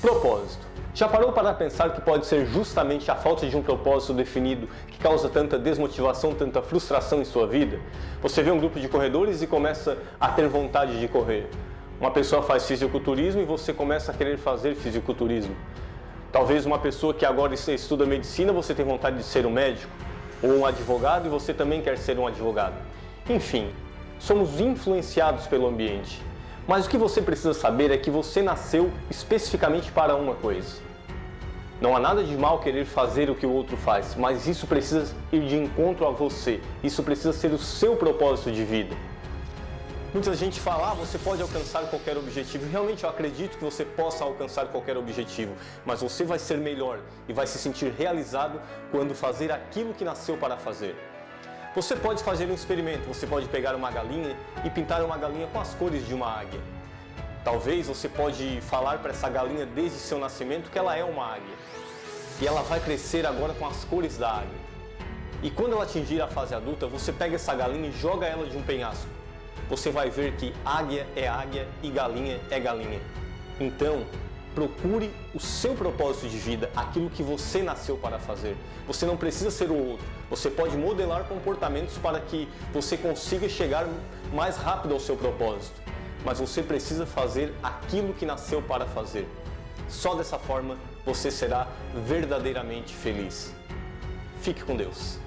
Propósito. Já parou para pensar que pode ser justamente a falta de um propósito definido que causa tanta desmotivação, tanta frustração em sua vida? Você vê um grupo de corredores e começa a ter vontade de correr. Uma pessoa faz fisiculturismo e você começa a querer fazer fisiculturismo. Talvez uma pessoa que agora estuda medicina, você tem vontade de ser um médico, ou um advogado e você também quer ser um advogado. Enfim, somos influenciados pelo ambiente. Mas o que você precisa saber é que você nasceu especificamente para uma coisa. Não há nada de mal querer fazer o que o outro faz, mas isso precisa ir de encontro a você. Isso precisa ser o seu propósito de vida. Muita gente fala, ah, você pode alcançar qualquer objetivo. Realmente eu acredito que você possa alcançar qualquer objetivo, mas você vai ser melhor e vai se sentir realizado quando fazer aquilo que nasceu para fazer. Você pode fazer um experimento, você pode pegar uma galinha e pintar uma galinha com as cores de uma águia. Talvez você pode falar para essa galinha desde seu nascimento que ela é uma águia. E ela vai crescer agora com as cores da águia. E quando ela atingir a fase adulta, você pega essa galinha e joga ela de um penhasco você vai ver que águia é águia e galinha é galinha. Então, procure o seu propósito de vida, aquilo que você nasceu para fazer. Você não precisa ser o outro, você pode modelar comportamentos para que você consiga chegar mais rápido ao seu propósito. Mas você precisa fazer aquilo que nasceu para fazer. Só dessa forma você será verdadeiramente feliz. Fique com Deus.